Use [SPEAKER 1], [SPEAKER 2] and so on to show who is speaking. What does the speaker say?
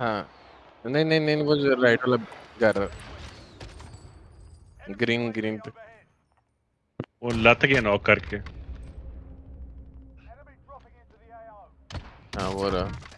[SPEAKER 1] हाँ। नहीं नहीं नहीं वो जो राइट वाला जा रहा ग्रीन ग्रीन पे।
[SPEAKER 2] वो लत गया नॉक करके।
[SPEAKER 1] हाँ वो रहा।